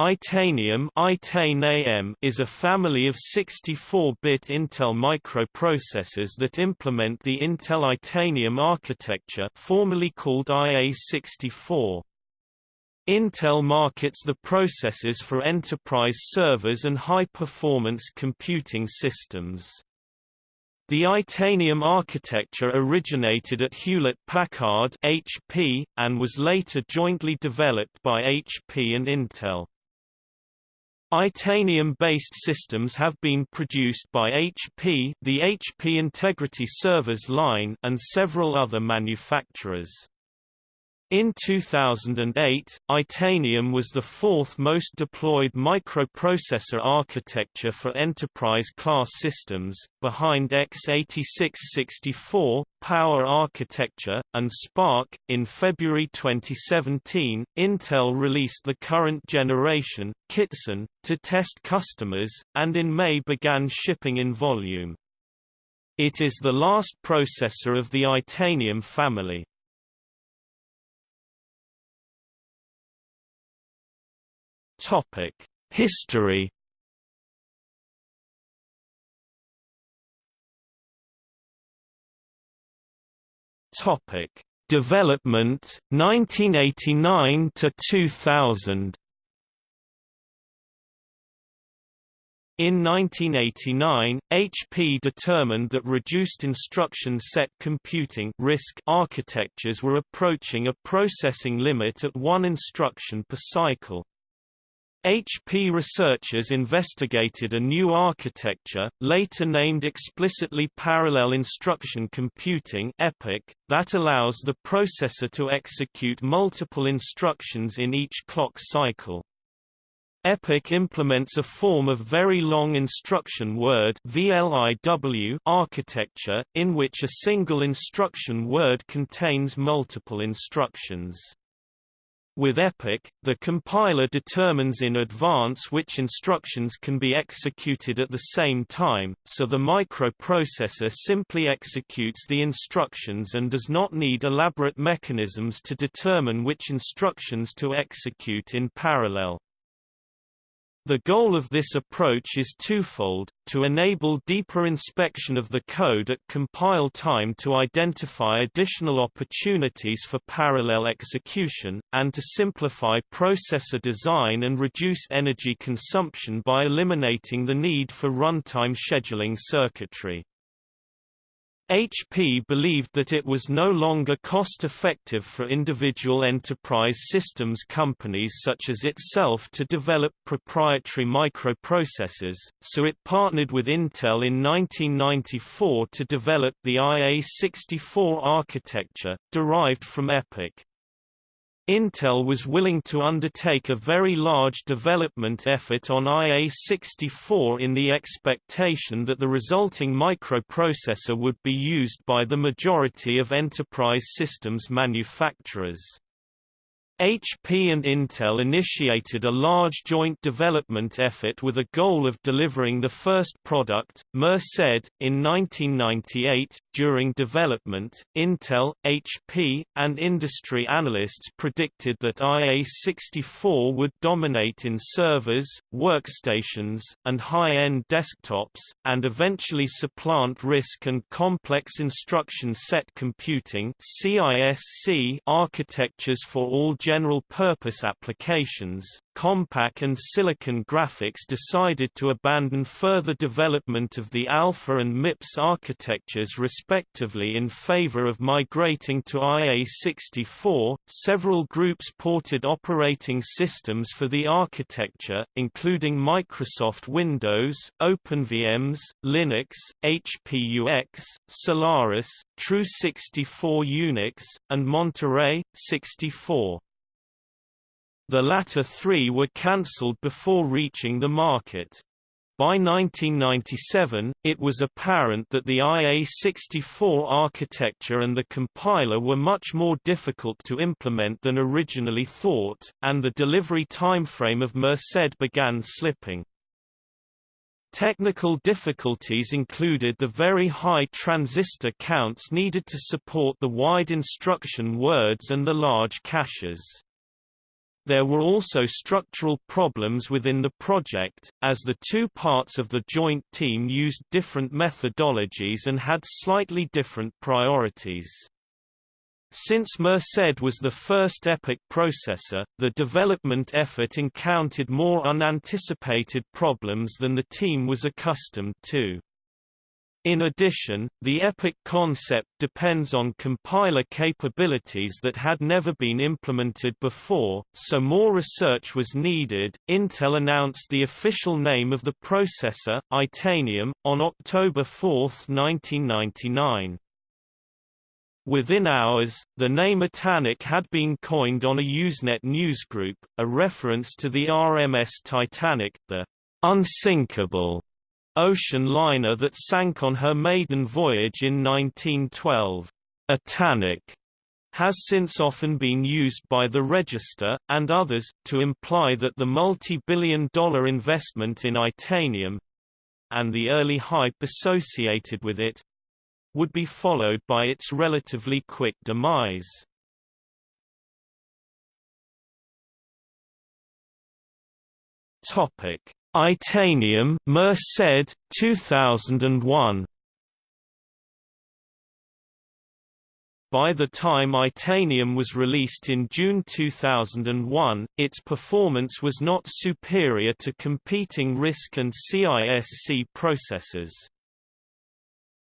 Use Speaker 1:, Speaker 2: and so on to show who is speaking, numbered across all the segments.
Speaker 1: Itanium is a family of 64-bit Intel microprocessors that implement the Intel Itanium architecture formerly called IA64. Intel markets the processors for enterprise servers and high-performance computing systems. The Itanium architecture originated at Hewlett-Packard (HP) and was later jointly developed by HP and Intel. Itanium-based systems have been produced by HP the HP Integrity Servers line and several other manufacturers. In 2008, Itanium was the fourth most deployed microprocessor architecture for enterprise-class systems, behind x86-64, Power Architecture, and SPARC. In February 2017, Intel released the current generation, Kittson, to test customers, and in May began shipping in volume. It is the last processor of the Itanium family. Topic: History. Topic: Development 1989 to 2000. In 1989, HP determined that reduced instruction set computing RISC architectures were approaching a processing limit at one instruction per cycle. HP researchers investigated a new architecture, later named explicitly Parallel Instruction Computing EPIC, that allows the processor to execute multiple instructions in each clock cycle. EPIC implements a form of very long instruction word VLIW architecture, in which a single instruction word contains multiple instructions. With EPIC, the compiler determines in advance which instructions can be executed at the same time, so the microprocessor simply executes the instructions and does not need elaborate mechanisms to determine which instructions to execute in parallel. The goal of this approach is twofold, to enable deeper inspection of the code at compile time to identify additional opportunities for parallel execution, and to simplify processor design and reduce energy consumption by eliminating the need for runtime scheduling circuitry. HP believed that it was no longer cost-effective for individual enterprise systems companies such as itself to develop proprietary microprocessors, so it partnered with Intel in 1994 to develop the IA64 architecture, derived from EPIC. Intel was willing to undertake a very large development effort on IA64 in the expectation that the resulting microprocessor would be used by the majority of enterprise systems manufacturers. HP and Intel initiated a large joint development effort with a goal of delivering the first product, Merced, in 1998. During development, Intel, HP, and industry analysts predicted that IA64 would dominate in servers, workstations, and high-end desktops, and eventually supplant RISC and complex instruction set computing architectures for all general-purpose applications, Compaq and Silicon Graphics decided to abandon further development of the Alpha and MIPS architectures respectively in favor of migrating to IA64. Several groups ported operating systems for the architecture, including Microsoft Windows, OpenVMS, Linux, HPUX, Solaris, Tru64 Unix, and Monterey 64. The latter three were cancelled before reaching the market. By 1997, it was apparent that the IA64 architecture and the compiler were much more difficult to implement than originally thought, and the delivery timeframe of Merced began slipping. Technical difficulties included the very high transistor counts needed to support the wide instruction words and the large caches. There were also structural problems within the project, as the two parts of the joint team used different methodologies and had slightly different priorities. Since Merced was the first EPIC processor, the development effort encountered more unanticipated problems than the team was accustomed to. In addition, the EPIC concept depends on compiler capabilities that had never been implemented before, so more research was needed. Intel announced the official name of the processor, Itanium, on October 4, 1999. Within hours, the name Itanic had been coined on a Usenet newsgroup, a reference to the RMS Titanic, the unsinkable ocean liner that sank on her maiden voyage in 1912. Itanic has since often been used by the Register, and others, to imply that the multi-billion dollar investment in Itanium—and the early hype associated with it, would be followed by its relatively quick demise. Topic: Itanium, Merced, 2001. By the time Itanium was released in June 2001, its performance was not superior to competing RISC and CISC processors.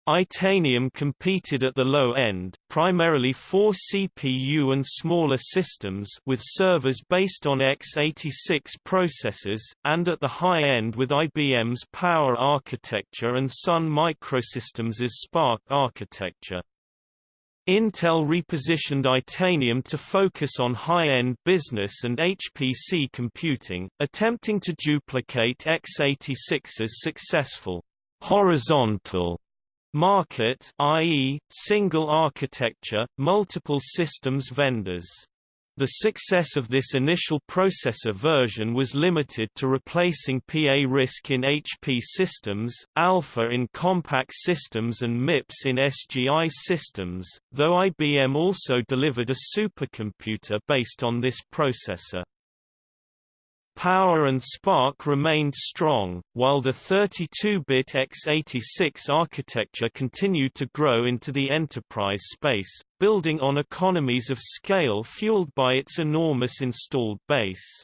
Speaker 1: Itanium competed at the low end, primarily for CPU and smaller systems with servers based on x86 processors, and at the high end with IBM's Power architecture and Sun Microsystems's SPARC architecture. Intel repositioned Itanium to focus on high-end business and HPC computing, attempting to duplicate x86's successful horizontal Market i.e., single architecture, multiple systems vendors. The success of this initial processor version was limited to replacing PA RISC in HP systems, Alpha in Compaq systems and MIPS in SGI systems, though IBM also delivered a supercomputer based on this processor. Power and SPARC remained strong, while the 32-bit x86 architecture continued to grow into the enterprise space, building on economies of scale fueled by its enormous installed base.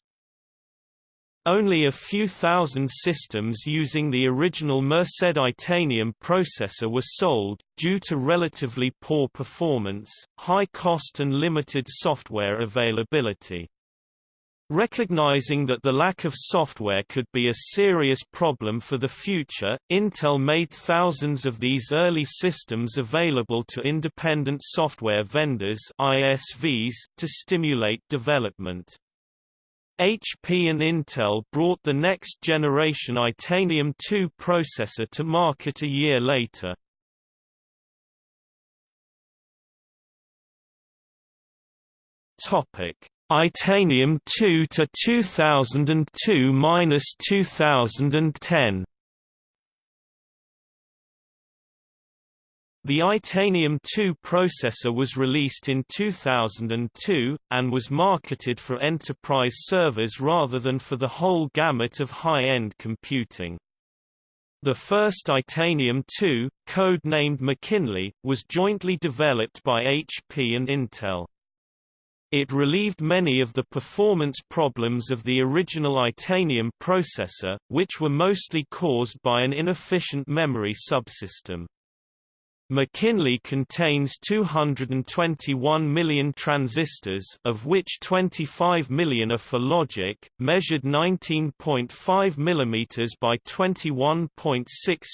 Speaker 1: Only a few thousand systems using the original Merced Itanium processor were sold, due to relatively poor performance, high cost and limited software availability. Recognizing that the lack of software could be a serious problem for the future, Intel made thousands of these early systems available to independent software vendors ISVs to stimulate development. HP and Intel brought the next generation Itanium 2 processor to market a year later. Topic Itanium 2 to 2002-2010 The Itanium 2 processor was released in 2002, and was marketed for enterprise servers rather than for the whole gamut of high-end computing. The first Itanium 2, code-named McKinley, was jointly developed by HP and Intel. It relieved many of the performance problems of the original Itanium processor, which were mostly caused by an inefficient memory subsystem. McKinley contains 221 million transistors of which 25 million are for logic, measured 19.5 mm by 21.6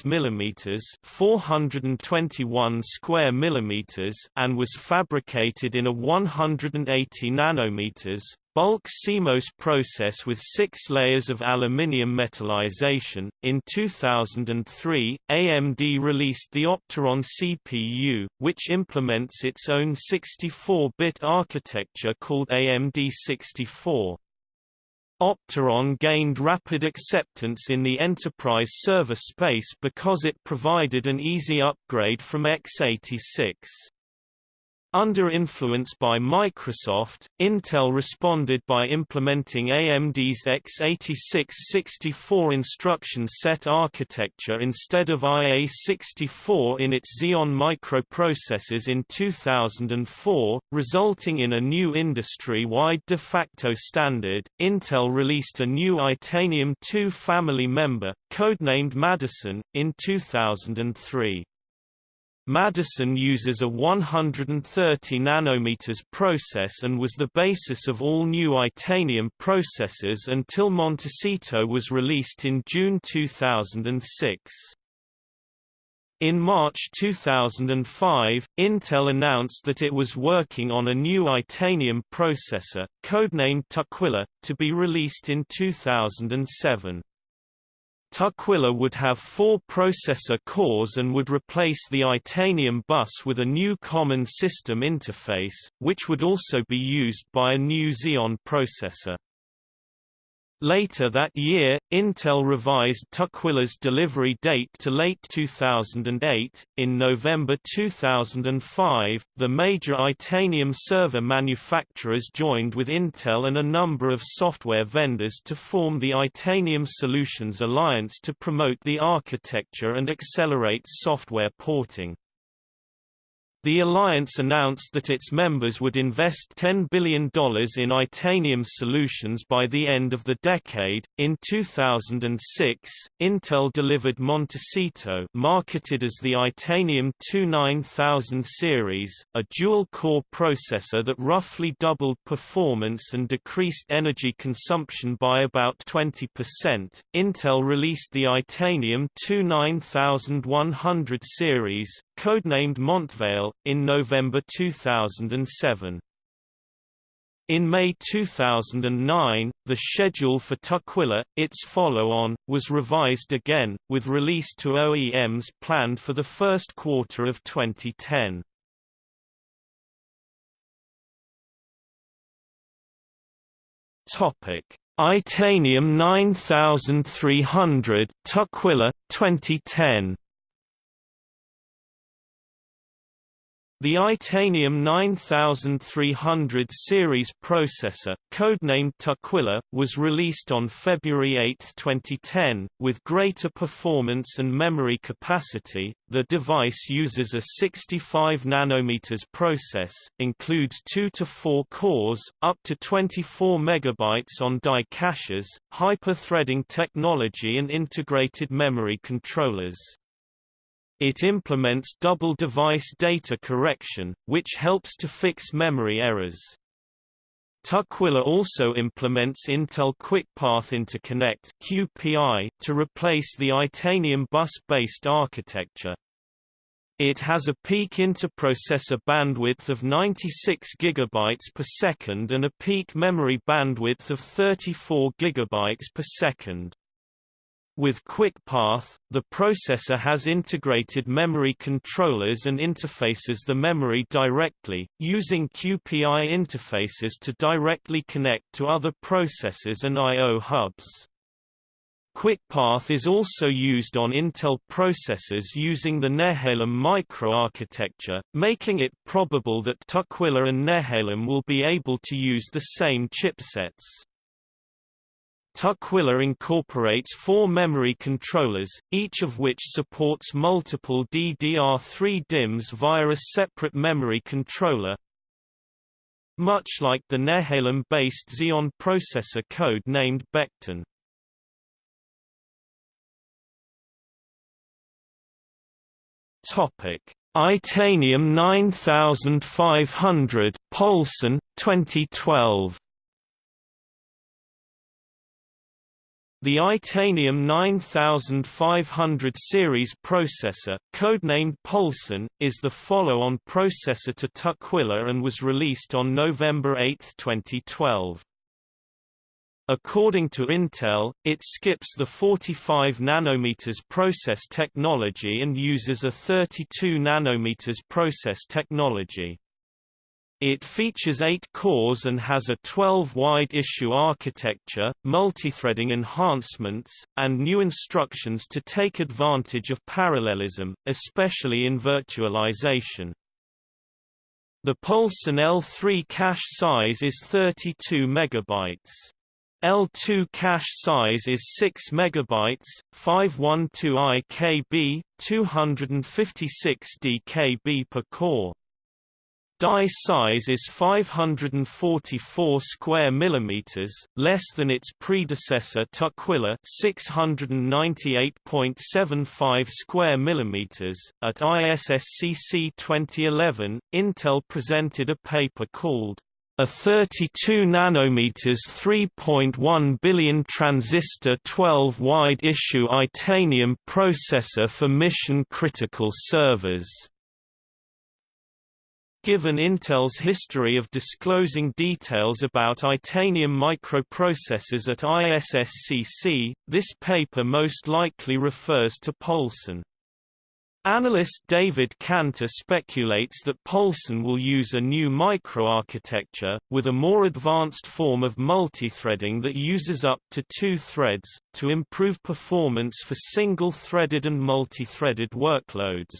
Speaker 1: mm 421 square millimeters and was fabricated in a 180 nanometers bulk CMOS process with six layers of aluminium metallization. In 2003, AMD released the Opteron CPU, which implements its own 64-bit architecture called AMD 64. Opteron gained rapid acceptance in the enterprise server space because it provided an easy upgrade from x86. Under influence by Microsoft, Intel responded by implementing AMD's x86-64 instruction set architecture instead of IA-64 in its Xeon microprocessors in 2004, resulting in a new industry-wide de facto standard. Intel released a new Itanium 2 family member, codenamed Madison, in 2003. Madison uses a 130 nanometers process and was the basis of all new Itanium processors until Montecito was released in June 2006. In March 2005, Intel announced that it was working on a new Itanium processor, codenamed Tukwila, to be released in 2007. Tukwila would have four processor cores and would replace the Itanium bus with a new Common System Interface, which would also be used by a new Xeon processor. Later that year, Intel revised Tukwila's delivery date to late 2008. In November 2005, the major Itanium server manufacturers joined with Intel and a number of software vendors to form the Itanium Solutions Alliance to promote the architecture and accelerate software porting. The alliance announced that its members would invest $10 billion in Itanium solutions by the end of the decade. In 2006, Intel delivered Montecito, marketed as the Itanium 29000 series, a dual-core processor that roughly doubled performance and decreased energy consumption by about 20%. Intel released the Itanium 29100 series, codenamed Montvale, in November 2007. In May 2009, the schedule for Tukwila, its follow-on, was revised again, with release to OEMs planned for the first quarter of 2010. Topic: Itanium 9300 Tukwila 2010. The Itanium 9300 series processor, codenamed Tukwila, was released on February 8, 2010, with greater performance and memory capacity. The device uses a 65 nanometers process, includes 2 to 4 cores, up to 24 megabytes on die caches, hyper-threading technology and integrated memory controllers. It implements double device data correction, which helps to fix memory errors. Tukwila also implements Intel QuickPath Interconnect (QPI) to replace the Itanium bus-based architecture. It has a peak interprocessor bandwidth of 96 GB per second and a peak memory bandwidth of 34 GB per second. With QuickPath, the processor has integrated memory controllers and interfaces the memory directly, using QPI interfaces to directly connect to other processors and I.O. hubs. QuickPath is also used on Intel processors using the Nehalem microarchitecture, making it probable that Tukwila and Nehalem will be able to use the same chipsets. Tukwila incorporates four memory controllers, each of which supports multiple DDR3 DIMMs via a separate memory controller. Much like the Nehalem-based Xeon processor code named Beckton. Topic: Itanium 9500 Poulson 2012 The Itanium 9500 series processor, codenamed Poulson, is the follow-on processor to Tukwila and was released on November 8, 2012. According to Intel, it skips the 45 nanometers process technology and uses a 32 nanometers process technology. It features 8 cores and has a 12-wide issue architecture, multithreading enhancements, and new instructions to take advantage of parallelism, especially in virtualization. The Poulson L3 cache size is 32 megabytes. L2 cache size is 6 MB, 512 IKB, 256 DKB per core. Die size is 544 square millimeters, less than its predecessor Tukwila 698.75 square millimeters. At ISSCC 2011, Intel presented a paper called a 32 nanometers 3.1 billion transistor 12 wide issue Itanium processor for mission critical servers. Given Intel's history of disclosing details about Itanium microprocessors at ISSCC, this paper most likely refers to Poulson. Analyst David Kanter speculates that Poulson will use a new microarchitecture, with a more advanced form of multithreading that uses up to two threads, to improve performance for single-threaded and multi-threaded workloads.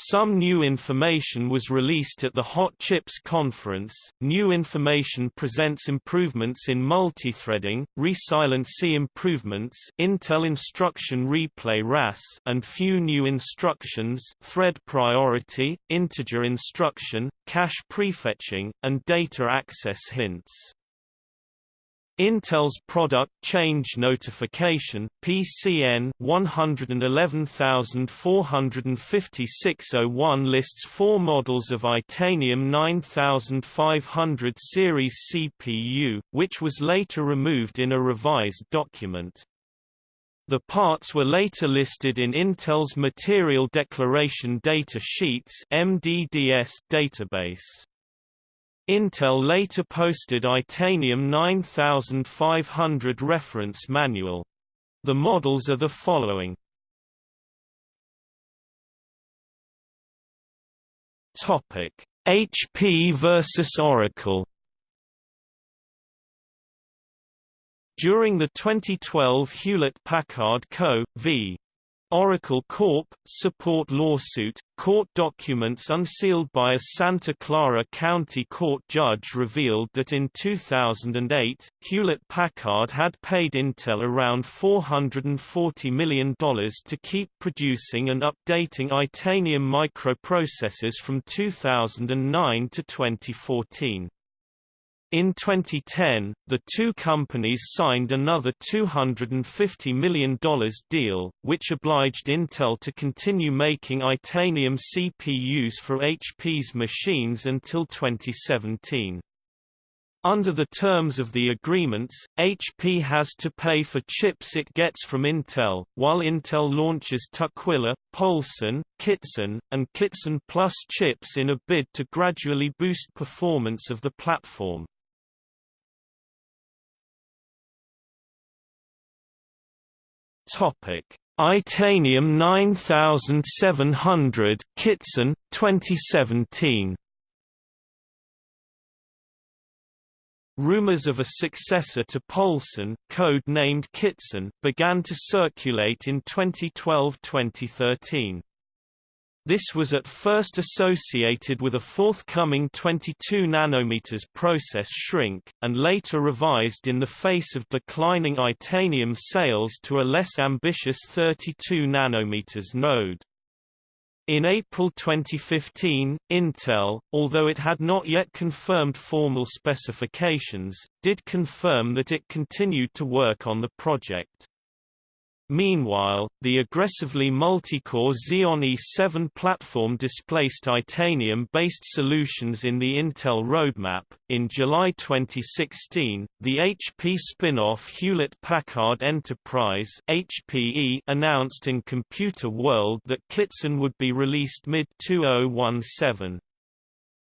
Speaker 1: Some new information was released at the Hot Chips conference. New information presents improvements in multithreading, resilency improvements, Intel Instruction Replay RAS, and few new instructions, thread priority, integer instruction, cache prefetching, and data access hints. Intel's Product Change Notification PCN 111456-01 lists four models of Itanium 9500 series CPU, which was later removed in a revised document. The parts were later listed in Intel's Material Declaration Data Sheets MDDS database. Intel later posted Itanium 9500 reference manual. The models are the following. Topic: HP versus Oracle. During the 2012 Hewlett-Packard Co. v. Oracle Corp. support lawsuit, court documents unsealed by a Santa Clara County court judge revealed that in 2008, Hewlett-Packard had paid Intel around $440 million to keep producing and updating Itanium microprocessors from 2009 to 2014. In 2010, the two companies signed another $250 million deal, which obliged Intel to continue making Itanium CPUs for HP's machines until 2017. Under the terms of the agreements, HP has to pay for chips it gets from Intel, while Intel launches Tukwila, Poulson, Kittson, and Kittson Plus chips in a bid to gradually boost performance of the platform. Topic: Itanium 9700 Kittson 2017. Rumors of a successor to Poulson, code-named Kittson, began to circulate in 2012-2013. This was at first associated with a forthcoming 22 nanometers process shrink, and later revised in the face of declining Itanium sales to a less ambitious 32 nanometers node. In April 2015, Intel, although it had not yet confirmed formal specifications, did confirm that it continued to work on the project. Meanwhile, the aggressively multi-core Xeon E7 platform displaced Itanium-based solutions in the Intel roadmap. In July 2016, the HP spin-off Hewlett-Packard Enterprise (HPE) announced in Computer World that Kittson would be released mid-2017.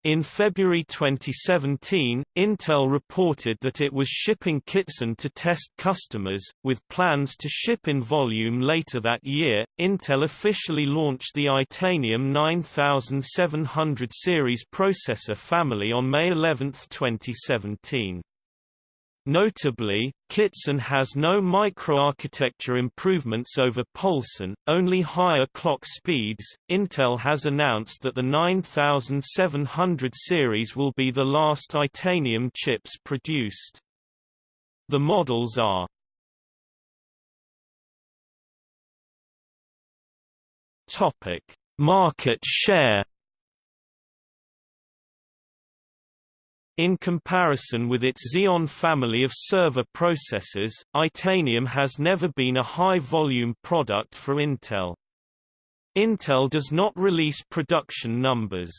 Speaker 1: In February 2017, Intel reported that it was shipping Kittson to test customers, with plans to ship in volume later that year. Intel officially launched the Itanium 9700 series processor family on May 11, 2017. Notably, Kittson has no microarchitecture improvements over Poulson, only higher clock speeds. Intel has announced that the 9700 series will be the last Itanium chips produced. The models are Topic: Market share In comparison with its Xeon family of server processors, Itanium has never been a high-volume product for Intel. Intel does not release production numbers.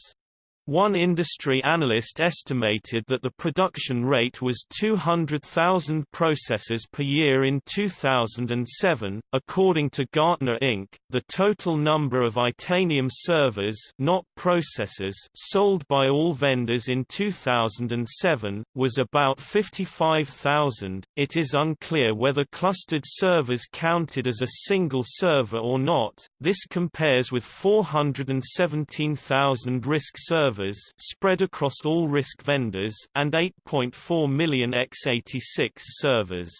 Speaker 1: One industry analyst estimated that the production rate was 200,000 processors per year in 2007. According to Gartner Inc., the total number of Itanium servers, not processors, sold by all vendors in 2007 was about 55,000. It is unclear whether clustered servers counted as a single server or not. This compares with 417,000 RISC servers servers spread across all RISC vendors and 8.4 million x86 servers.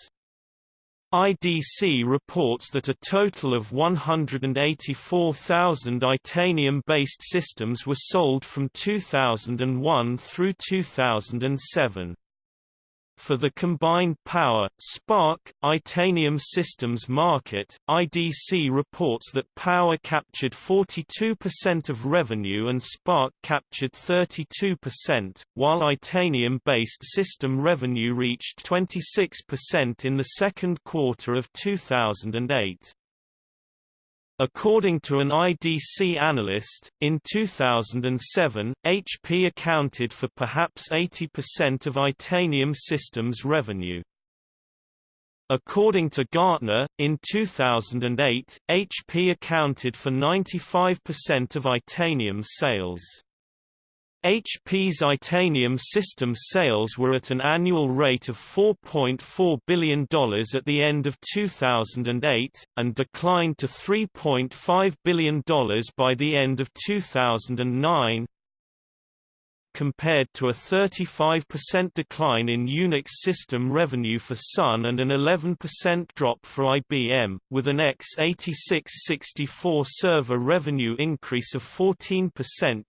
Speaker 1: IDC reports that a total of 184,000 Itanium-based systems were sold from 2001 through 2007. For the combined power, SPARC Itanium systems market, IDC reports that Power captured 42% of revenue and SPARC captured 32%, while Itanium-based system revenue reached 26% in the second quarter of 2008. According to an IDC analyst, in 2007, HP accounted for perhaps 80% of Itanium systems revenue. According to Gartner, in 2008, HP accounted for 95% of Itanium sales. HP's Itanium system sales were at an annual rate of $4.4 billion at the end of 2008, and declined to $3.5 billion by the end of 2009, compared to a 35% decline in Unix system revenue for Sun and an 11% drop for IBM, with an x86-64 server revenue increase of 14%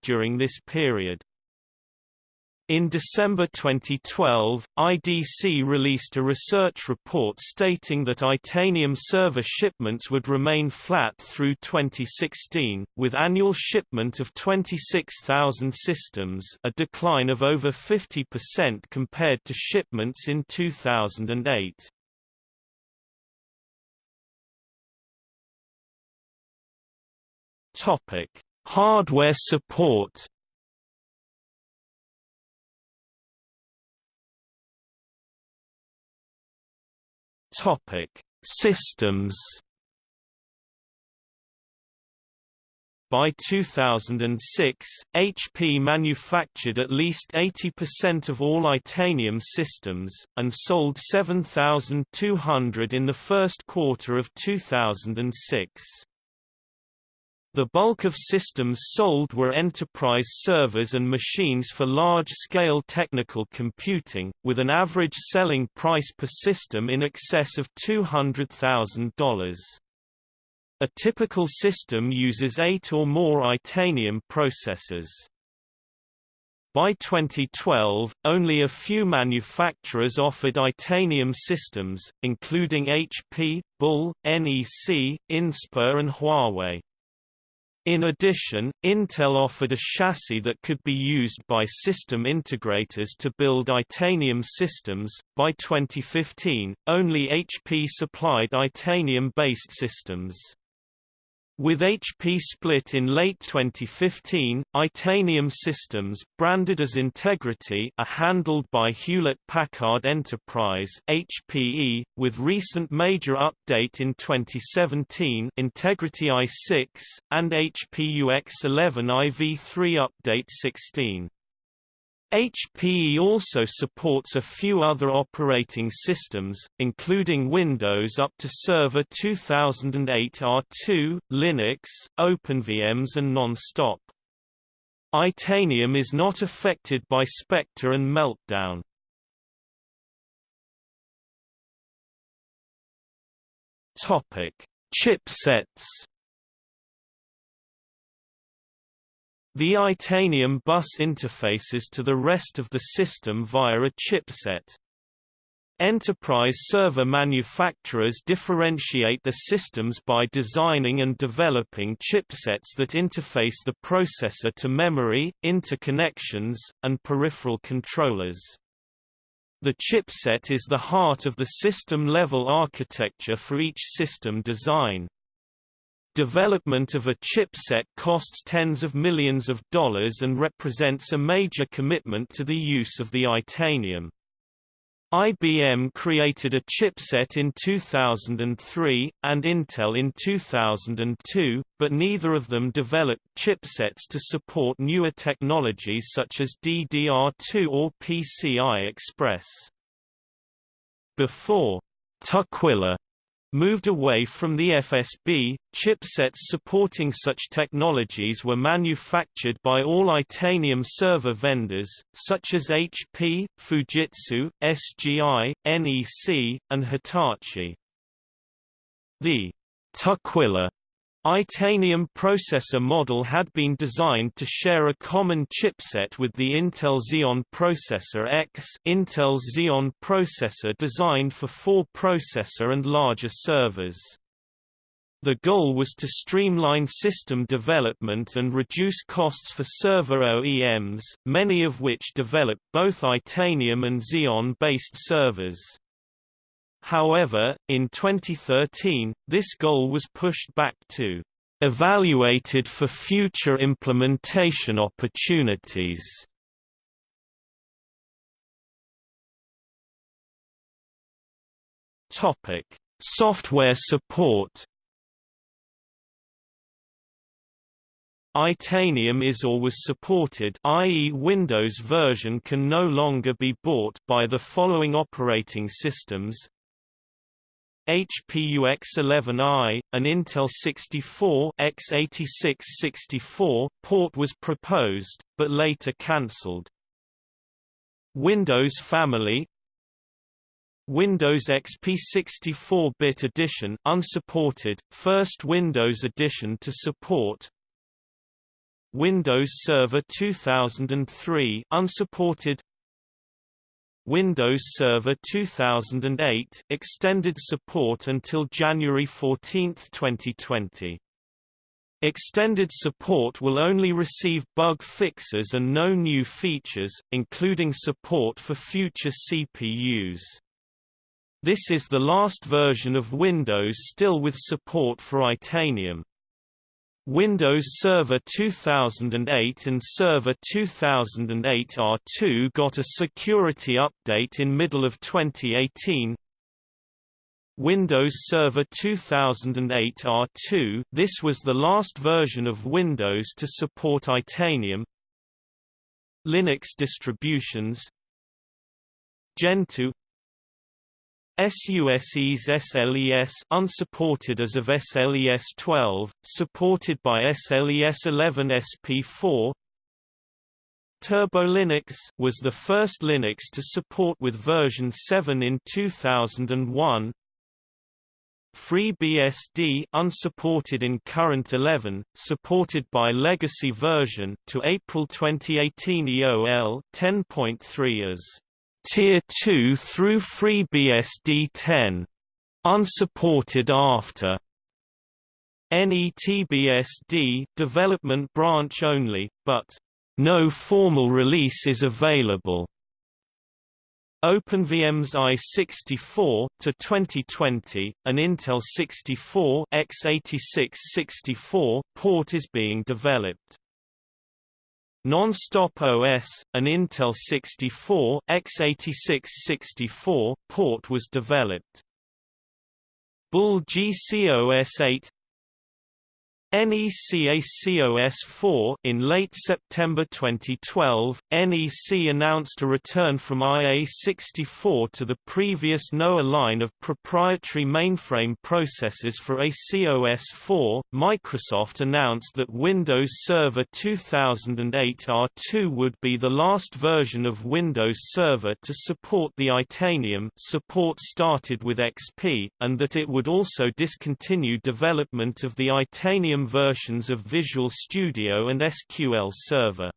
Speaker 1: during this period. In December 2012, IDC released a research report stating that Itanium server shipments would remain flat through 2016, with annual shipment of 26,000 systems a decline of over 50% compared to shipments in 2008. Hardware support Topic: Systems. By 2006, HP manufactured at least 80% of all Itanium systems, and sold 7,200 in the first quarter of 2006. The bulk of systems sold were enterprise servers and machines for large-scale technical computing, with an average selling price per system in excess of $200,000. A typical system uses eight or more Itanium processors. By 2012, only a few manufacturers offered Itanium systems, including HP, Bull, NEC, Inspur and Huawei. In addition, Intel offered a chassis that could be used by system integrators to build Itanium systems. By 2015, only HP supplied Itanium based systems. With HP split in late 2015, Itanium Systems, branded as Integrity are handled by Hewlett-Packard Enterprise HPE, with recent major update in 2017 Integrity i6, and HP UX11 IV3 Update 16. HPE also supports a few other operating systems, including Windows up to Server 2008 R2, Linux, OpenVMS and NonStop. Itanium is not affected by Spectre and Meltdown. Chipsets The Itanium bus interfaces to the rest of the system via a chipset. Enterprise server manufacturers differentiate the systems by designing and developing chipsets that interface the processor to memory, interconnections, and peripheral controllers. The chipset is the heart of the system-level architecture for each system design. Development of a chipset costs tens of millions of dollars and represents a major commitment to the use of the Itanium. IBM created a chipset in 2003, and Intel in 2002, but neither of them developed chipsets to support newer technologies such as DDR2 or PCI Express. Before Tukwila moved away from the FSB. Chipsets supporting such technologies were manufactured by all Itanium server vendors, such as HP, Fujitsu, SGI, NEC, and Hitachi. The Tukwila Itanium processor model had been designed to share a common chipset with the Intel Xeon Processor X Intel Xeon processor designed for four processor and larger servers. The goal was to streamline system development and reduce costs for server OEMs, many of which developed both Itanium and Xeon-based servers. However, in 2013, this goal was pushed back to evaluated for future implementation opportunities. Topic: Software support. Itanium is or was supported i.e. Windows version can no longer be bought by the following operating systems HPUX11i, an Intel 64 x86-64 port was proposed, but later cancelled. Windows Family Windows XP 64-bit edition unsupported, first Windows edition to support Windows Server 2003 unsupported Windows Server 2008 extended support until January 14, 2020. Extended support will only receive bug fixes and no new features, including support for future CPUs. This is the last version of Windows still with support for Itanium. Windows Server 2008 and Server 2008 R2 got a security update in middle of 2018. Windows Server 2008 R2 this was the last version of Windows to support Itanium. Linux distributions Gentoo SUSE's SLES unsupported as of SLES 12, supported by SLES 11 SP4. TurboLinux was the first Linux to support with version 7 in 2001. FreeBSD unsupported in current 11, supported by legacy version to April 2018 EOL 10.3 as Tier 2 through FreeBSD 10. Unsupported after NETBSD development branch only, but no formal release is available. OpenVM's i64 to 2020, an Intel 64 x86-64 port is being developed. Nonstop OS, an Intel 64 x86-64 port was developed. Bull GCOS8 NECACOS-4 In late September 2012, NEC announced a return from IA64 to the previous NOAH line of proprietary mainframe processors for ACOS-4. Microsoft announced that Windows Server 2008 R2 would be the last version of Windows Server to support the Itanium support started with XP, and that it would also discontinue development of the Itanium versions of Visual Studio and SQL Server.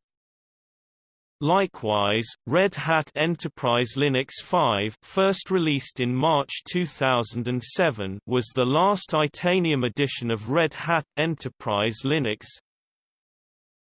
Speaker 1: Likewise, Red Hat Enterprise Linux 5 first released in March 2007 was the last Itanium edition of Red Hat Enterprise Linux,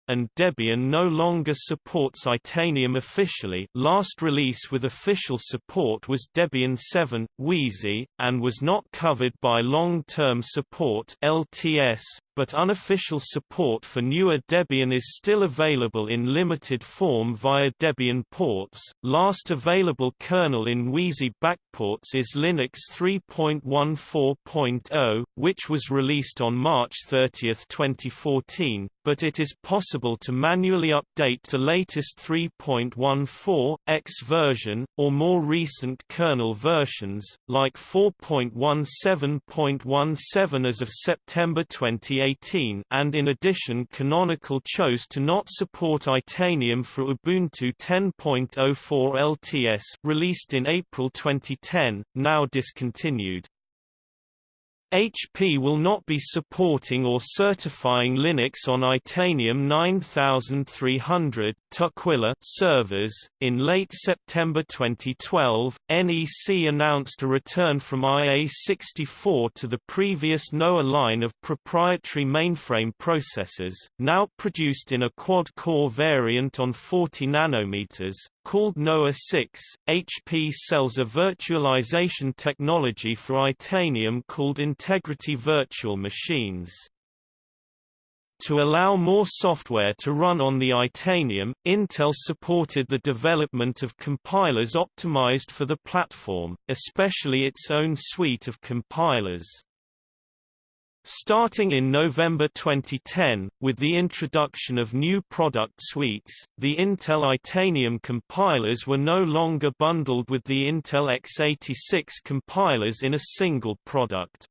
Speaker 1: and Debian no longer supports Itanium officially last release with official support was Debian 7, Wheezy, and was not covered by long-term support LTS, but unofficial support for newer Debian is still available in limited form via Debian ports. Last available kernel in Wheezy backports is Linux 3.14.0, which was released on March 30, 2014, but it is possible to manually update to latest 3.14 X version, or more recent kernel versions, like 4.17.17 as of September 2018. 2018 and in addition Canonical chose to not support Itanium for Ubuntu 10.04 LTS released in April 2010, now discontinued. HP will not be supporting or certifying Linux on Itanium 9300 Tukwila servers. In late September 2012, NEC announced a return from IA64 to the previous NOAH line of proprietary mainframe processors, now produced in a quad-core variant on 40 nanometers, Called NOAH 6, HP sells a virtualization technology for Itanium called Integrity Virtual Machines. To allow more software to run on the Itanium, Intel supported the development of compilers optimized for the platform, especially its own suite of compilers. Starting in November 2010, with the introduction of new product suites, the Intel Itanium compilers were no longer bundled with the Intel x86 compilers in a single product.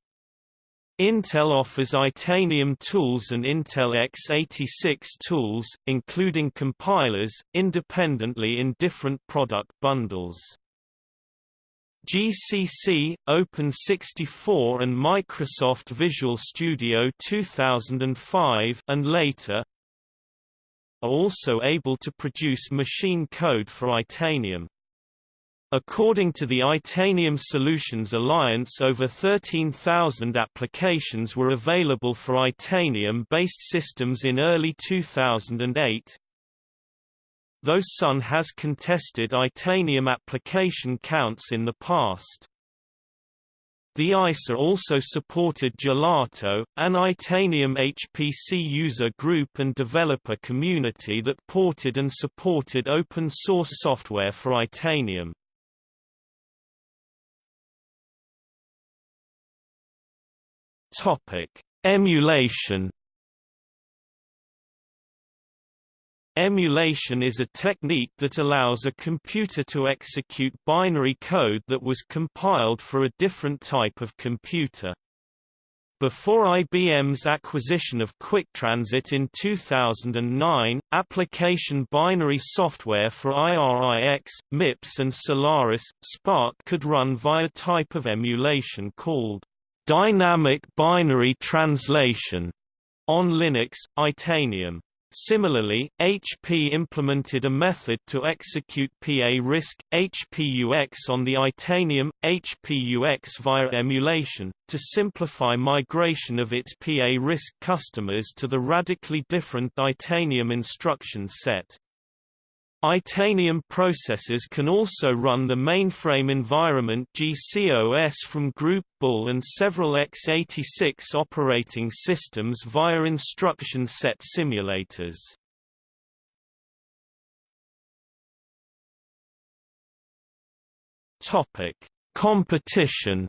Speaker 1: Intel offers Itanium tools and Intel x86 tools, including compilers, independently in different product bundles. GCC, Open64 and Microsoft Visual Studio 2005 and later are also able to produce machine code for Itanium. According to the Itanium Solutions Alliance over 13,000 applications were available for Itanium-based systems in early 2008, though Sun has contested Itanium application counts in the past. The ISA also supported Gelato, an Itanium HPC user group and developer community that ported and supported open-source software for Itanium. Emulation Emulation is a technique that allows a computer to execute binary code that was compiled for a different type of computer. Before IBM's acquisition of QuickTransit in 2009, application binary software for IRIX, MIPS and Solaris, SPARC could run via a type of emulation called dynamic binary translation on Linux, Itanium. Similarly, HP implemented a method to execute PA-RISC, HPUX on the Itanium, HPUX via emulation, to simplify migration of its PA-RISC customers to the radically different Itanium instruction set. Itanium processors can also run the mainframe environment GCOS from Groupe Bull and several x86 operating systems via instruction set simulators. Competition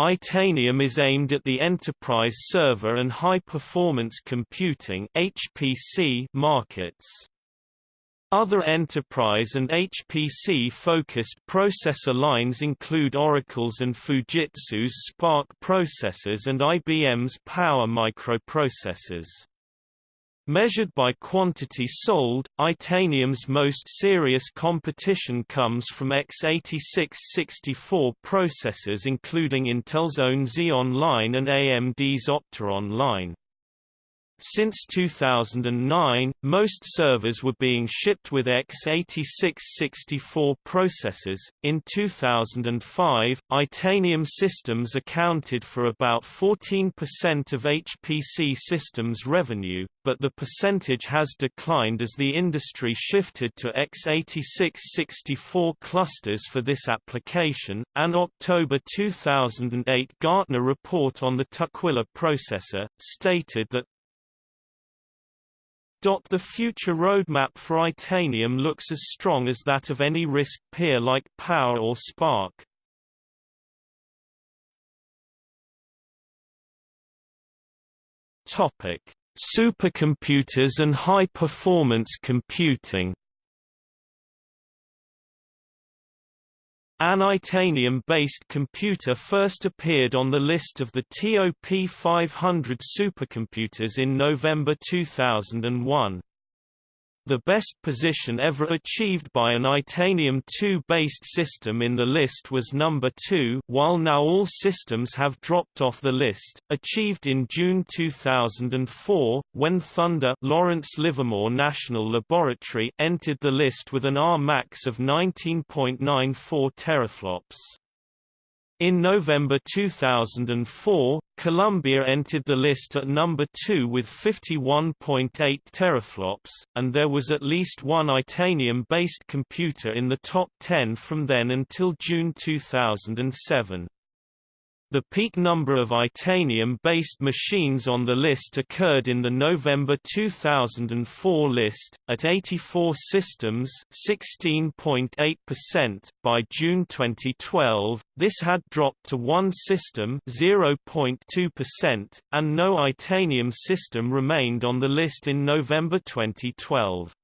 Speaker 1: Itanium is aimed at the enterprise server and high-performance computing (HPC) markets. Other enterprise and HPC-focused processor lines include Oracle's and Fujitsu's SPARC processors and IBM's Power microprocessors. Measured by quantity sold, Itanium's most serious competition comes from x86-64 processors including Intel's own Xeon line and AMD's Opteron line. Since 2009, most servers were being shipped with x86-64 processors. In 2005, Itanium systems accounted for about 14% of HPC systems revenue, but the percentage has declined as the industry shifted to x86-64 clusters for this application. An October 2008 Gartner report on the Tukwila processor stated that the future roadmap for Itanium looks as strong as that of any RISC peer like Power or SPARC. Topic: Supercomputers and high-performance computing. An Itanium-based computer first appeared on the list of the TOP 500 supercomputers in November 2001. The best position ever achieved by an Itanium 2-based system in the list was number 2 while now all systems have dropped off the list, achieved in June 2004, when Thunder Lawrence Livermore National Laboratory entered the list with an R max of 19.94 teraflops. In November 2004, Columbia entered the list at number 2 with 51.8 teraflops, and there was at least one Itanium-based computer in the top 10 from then until June 2007. The peak number of Itanium-based machines on the list occurred in the November 2004 list, at 84 systems 16.8%. By June 2012, this had dropped to one system 0.2%, and no Itanium system remained on the list in November 2012.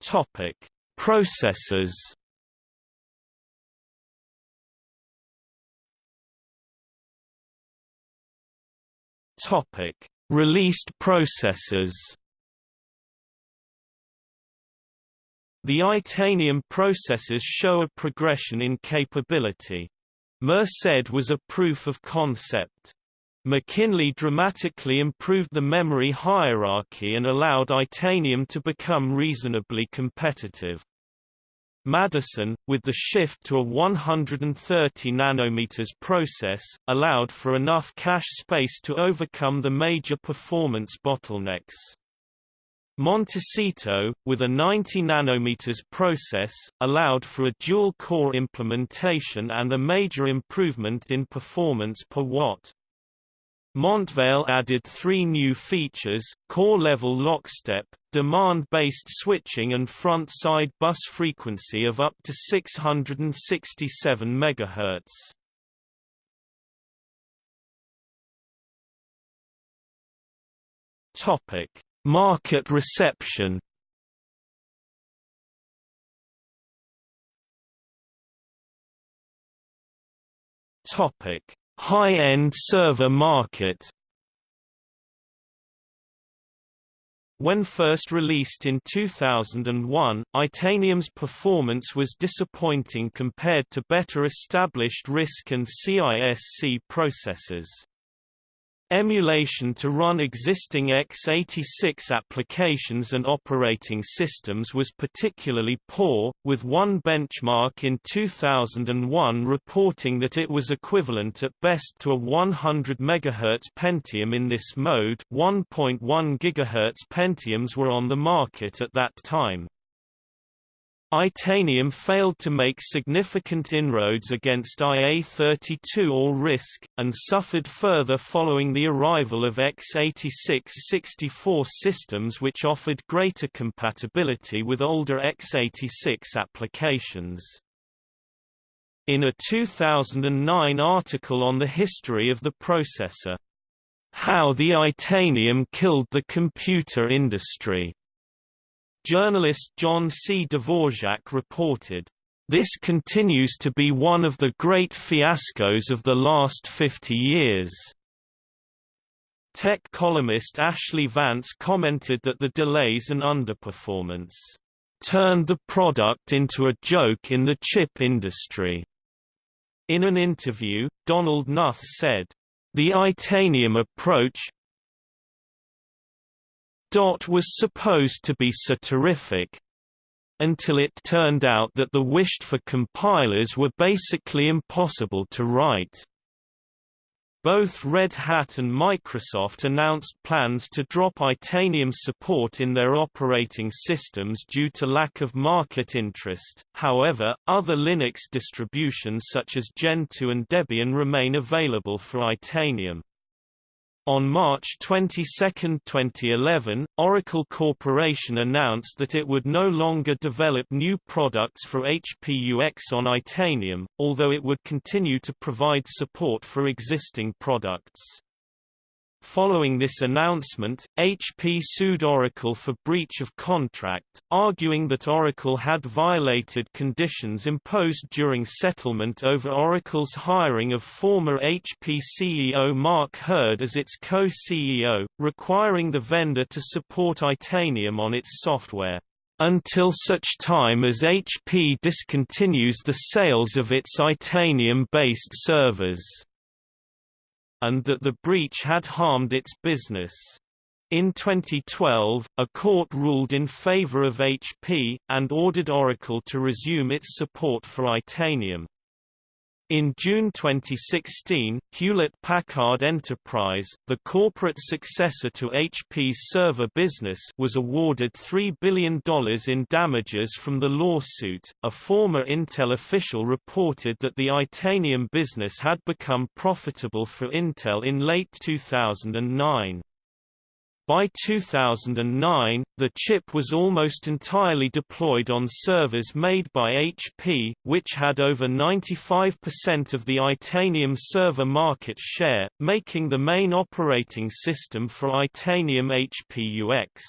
Speaker 1: Topic Processors Topic: Released processors. The Itanium processors show a progression in capability. Merced was a proof of concept. McKinley dramatically improved the memory hierarchy and allowed Itanium to become reasonably competitive. Madison, with the shift to a 130 nanometers process, allowed for enough cache space to overcome the major performance bottlenecks. Montecito, with a 90 nanometers process, allowed for a dual-core implementation and a major improvement in performance per watt. Montvale added three new features, core-level lockstep, demand-based switching and front-side bus frequency of up to 667 MHz. Topic: Market reception. Topic: High-end server market When first released in 2001, Itanium's performance was disappointing compared to better established RISC and CISC processors. Emulation to run existing x86 applications and operating systems was particularly poor, with one benchmark in 2001 reporting that it was equivalent at best to a 100 MHz Pentium in this mode 1.1 GHz Pentiums were on the market at that time. Itanium failed to make significant inroads against IA-32 or RISC, and suffered further following the arrival of x86-64 systems which offered greater compatibility with older x86 applications. In a 2009 article on the history of the processor, How the Itanium Killed the Computer Industry Journalist John C. Dvorak reported, "...this continues to be one of the great fiascos of the last 50 years." Tech columnist Ashlee Vance commented that the delays and underperformance turned the product into a joke in the chip industry. In an interview, Donald Knuth said, The Itanium approach, Dot was supposed to be so terrific until it turned out that the wished-for compilers were basically impossible to write. Both Red Hat and Microsoft announced plans to drop Itanium support in their operating systems due to lack of market interest, however, other Linux distributions such as Gentoo and Debian remain available for Itanium. On March 22, 2011, Oracle Corporation announced that it would no longer develop new products for HP-UX on Itanium, although it would continue to provide support for existing products. Following this announcement, HP sued Oracle for breach of contract, arguing that Oracle had violated conditions imposed during settlement over Oracle's hiring of former HP CEO Mark Hurd as its co-CEO, requiring the vendor to support Itanium on its software. Until such time as HP discontinues the sales of its Itanium-based servers and that the breach had harmed its business. In 2012, a court ruled in favor of HP, and ordered Oracle to resume its support for Itanium. In June 2016, Hewlett-Packard Enterprise, the corporate successor to HP's server business, was awarded $3 billion in damages from the lawsuit. A former Intel official reported that the Itanium business had become profitable for Intel in late 2009. By 2009, the chip was almost entirely deployed on servers made by HP, which had over 95% of the Itanium server market share, making the main operating system for Itanium HP-UX.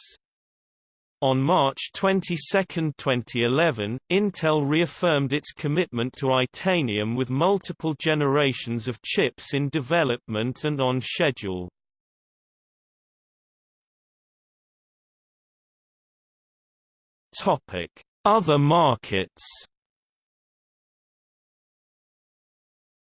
Speaker 1: On March 22, 2011, Intel reaffirmed its commitment to Itanium with multiple generations of chips in development and on schedule. Topic: Other markets.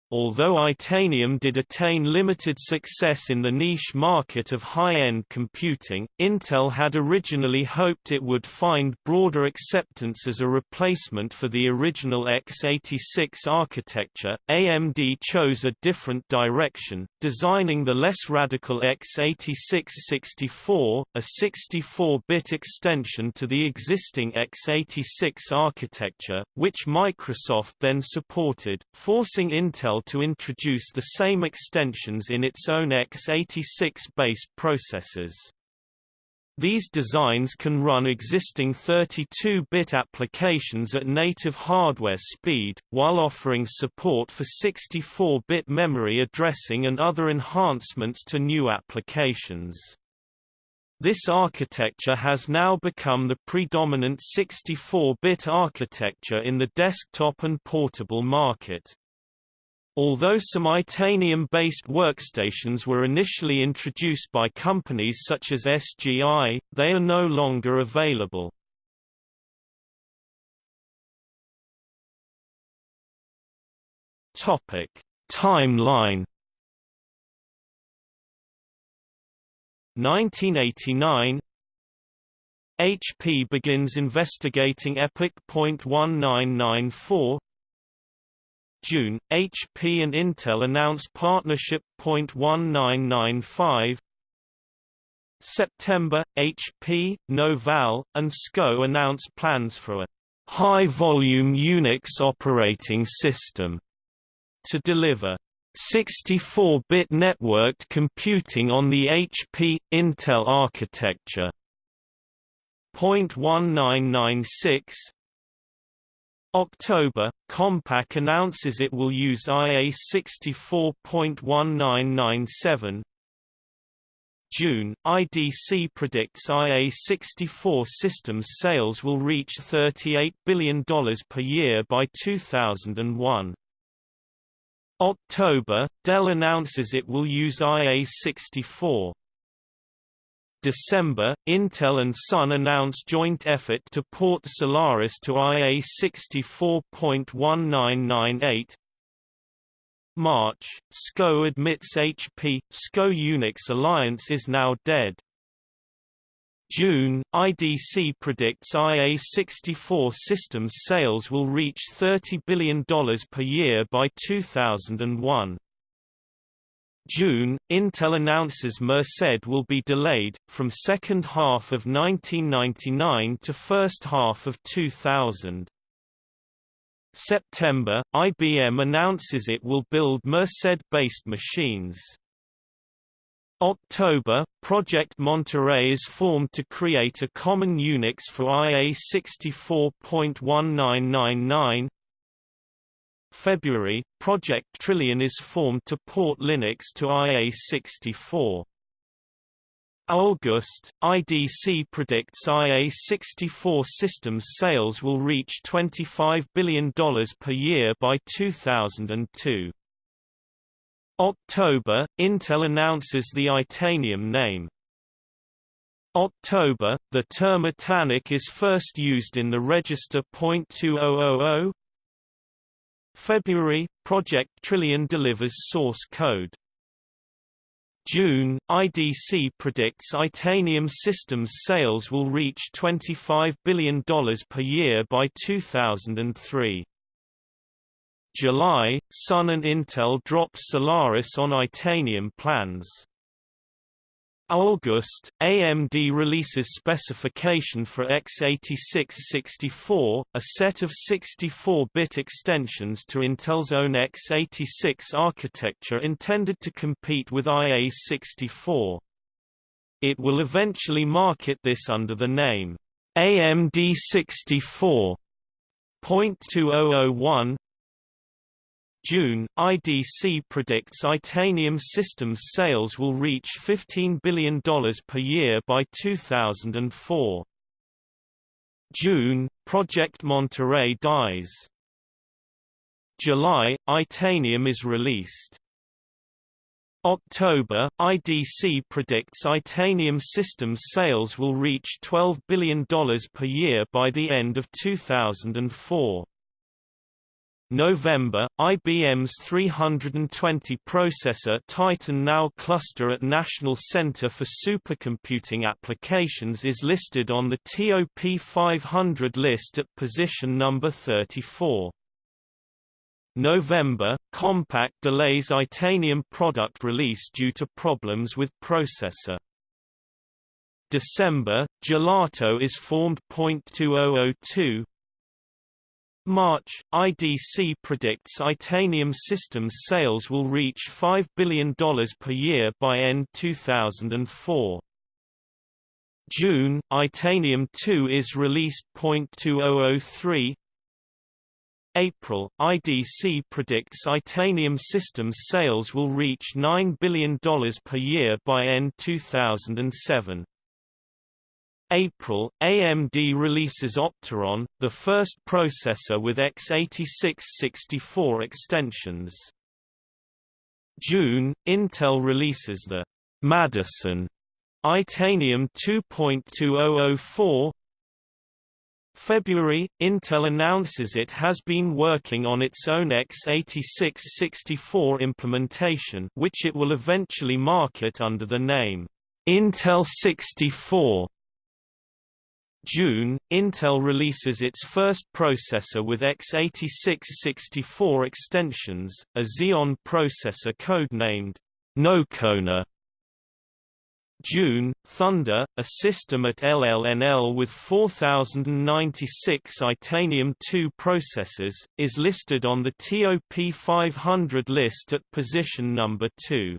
Speaker 1: Although Itanium did attain limited success in the niche market of high-end computing, Intel had originally hoped it would find broader acceptance as a replacement for the original x86 architecture. AMD chose a different direction, designing the less radical x86-64, a 64-bit extension to the existing x86 architecture, which Microsoft then supported, forcing Intel to introduce the same extensions in its own x86-based processors. These designs can run existing 32-bit applications at native hardware speed, while offering support for 64-bit memory addressing and other enhancements to new applications. This architecture has now become the predominant 64-bit architecture in the desktop and portable market. Although some Itanium-based workstations were initially introduced by companies such as SGI, they are no longer available. Topic: Timeline 1989 HP begins investigating EPIC .1994 June, HP and Intel announce partnership. 1995 September, HP, Novell, and SCO announce plans for a high-volume Unix operating system to deliver 64-bit networked computing on the HP Intel architecture. Point 1996 October, Compaq announces it will use IA 64.1997 June, IDC predicts IA-64 systems sales will reach $38 billion per year by 2001. October, Dell announces it will use IA-64. December, Intel and Sun announce joint effort to port Solaris to IA 64.1998. March, SCO admits HP SCO Unix alliance is now dead. June, IDC predicts IA-64 systems sales will reach $30 billion per year by 2001. June, Intel announces Merced will be delayed, from second half of 1999 to first half of 2000. September, IBM announces it will build Merced-based machines. October, Project Monterey is formed to create a common Unix for IA 64.1999. February, Project Trillion is formed to port Linux to IA64. August, IDC predicts IA64 systems sales will reach $25 billion per year by 2002. October, Intel announces the Itanium name. October, the term Itanic is first used in the register .2000 February, Project Trillion delivers source code. June, IDC predicts Itanium systems sales will reach $25 billion per year by 2003. July, Sun and Intel drop Solaris on Itanium plans. August, AMD releases specification for x86-64, a set of 64-bit extensions to Intel's own x86 architecture intended to compete with IA-64. It will eventually market this under the name AMD 64.2001 June, IDC predicts Itanium systems sales will reach $15 billion per year by 2004. June, Project Monterey dies. July, Itanium is released. October, IDC predicts Itanium systems sales will reach $12 billion per year by the end of 2004. November, IBM's 320 processor Titan Now cluster at National Center for Supercomputing Applications is listed on the TOP 500 list at position number 34. November, Compaq delays Itanium product release due to problems with processor. December, Gelato is formed. 2002 March, IDC predicts Itanium systems sales will reach $5 billion per year by end 2004. June, Itanium 2 is released. 2003 April, IDC predicts Itanium systems sales will reach $9 billion per year by end 2007. April, AMD releases Opteron, the first processor with x86-64 extensions. June, Intel releases the Madison Itanium 2.2004 February, Intel announces it has been working on its own x86-64 implementation which it will eventually market under the name Intel 64. June, Intel releases its first processor with x86-64 extensions, a Xeon processor codenamed Nocona. June, Thunder, a system at LLNL with 4096 Itanium-2 processors, is listed on the TOP 500 list at position number 2.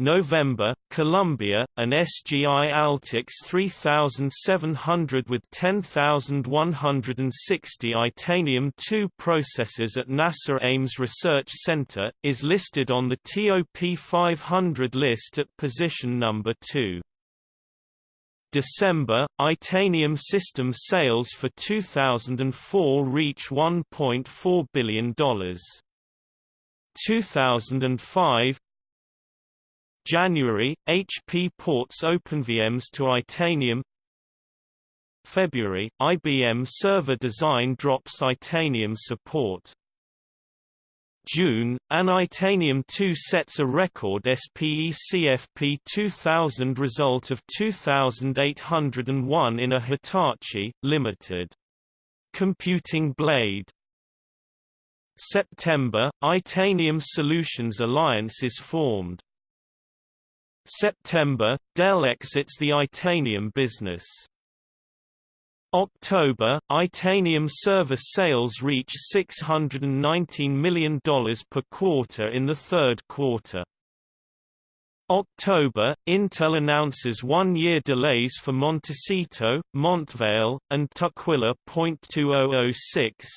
Speaker 1: November, Columbia, an SGI Altix 3700 with 10160 Itanium-2 processors at NASA Ames Research Center, is listed on the TOP 500 list at position number 2. December, Itanium system sales for 2004 reach $1.4 billion. 2005 January, HP ports OpenVMS to Itanium February, IBM server design drops Itanium support June, an Itanium 2 sets a record SPE CFP 2000 result of 2801 in a Hitachi, Limited. Computing Blade September, Itanium Solutions Alliance is formed. September, Dell exits the Itanium business. October, Itanium service sales reach $619 million per quarter in the third quarter. October, Intel announces one-year delays for Montecito, Montvale, and Tukwila. 2006,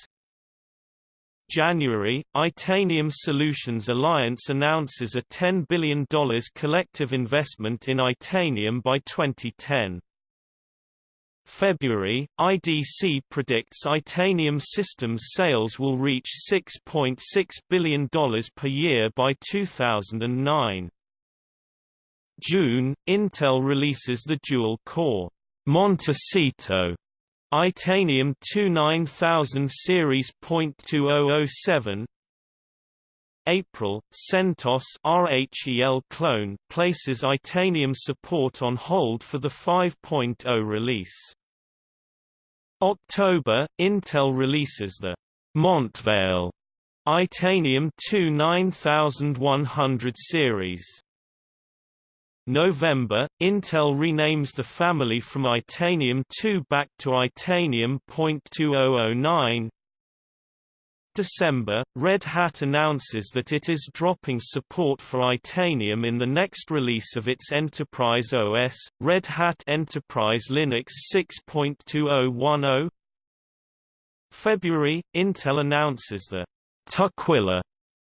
Speaker 1: January, Itanium Solutions Alliance announces a $10 billion collective investment in Itanium by 2010. February, IDC predicts Itanium systems sales will reach $6.6 .6 billion per year by 2009. June, Intel releases the dual-core Montecito Itanium 29000 series .2007 April, CentOS RHEL clone places Itanium support on hold for the 5.0 release. October, Intel releases the Montvale Itanium 29100 series. November, Intel renames the family from Itanium 2 back to Itanium .2009. December, Red Hat announces that it is dropping support for Itanium in the next release of its Enterprise OS, Red Hat Enterprise Linux 6.2010. February, Intel announces the Tukwila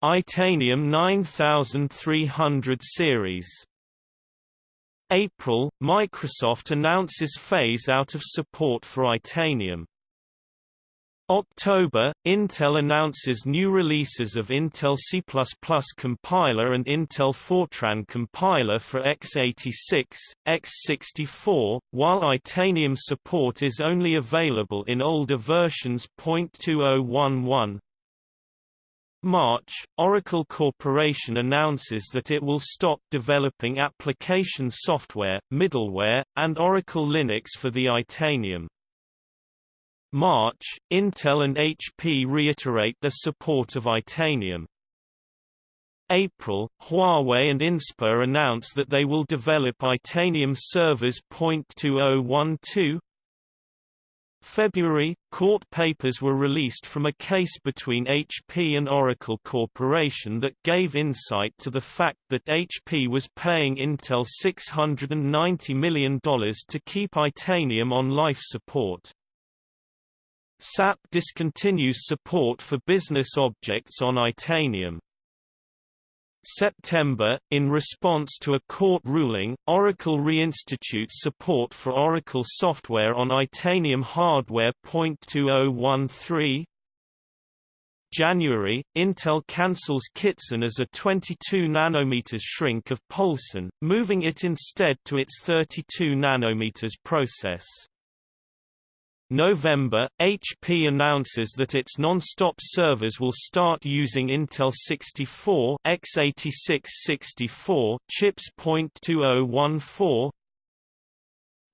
Speaker 1: Itanium 9300 series April, Microsoft announces phase-out of support for Itanium. October, Intel announces new releases of Intel C++ compiler and Intel Fortran compiler for x86, x64, while Itanium support is only available in older versions. 2011 March, Oracle Corporation announces that it will stop developing application software, middleware, and Oracle Linux for the Itanium. March, Intel and HP reiterate their support of Itanium. April, Huawei and Inspur announce that they will develop Itanium servers. 2012 February, court papers were released from a case between HP and Oracle Corporation that gave insight to the fact that HP was paying Intel $690 million to keep Itanium on life support. SAP discontinues support for business objects on Itanium. September, in response to a court ruling, Oracle reinstitutes support for Oracle software on Itanium hardware. 2013 January, Intel cancels Kittson as a 22 nanometers shrink of Poulson, moving it instead to its 32 nanometers process. November, HP announces that its non-stop servers will start using Intel 64 x86-64 chips. 2014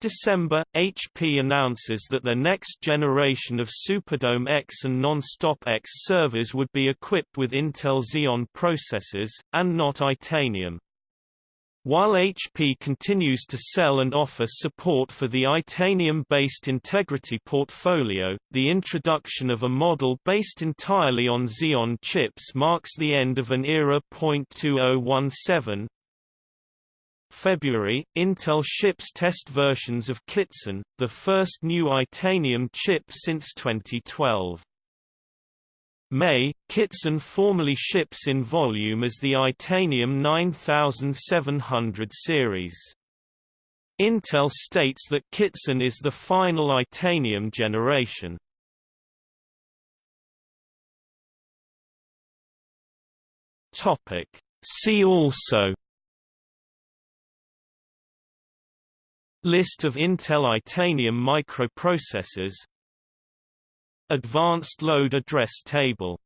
Speaker 1: December, HP announces that the next generation of Superdome X and Non-Stop X servers would be equipped with Intel Xeon processors, and not Itanium. While HP continues to sell and offer support for the Itanium-based Integrity portfolio, the introduction of a model based entirely on Xeon chips marks the end of an era. 2017 February, Intel ships test versions of Kittson, the first new Itanium chip since 2012. May, Kittson formally ships in volume as the Itanium 9700 series. Intel states that Kittson is the final Itanium generation. Topic. See also List of Intel Itanium microprocessors Advanced load address table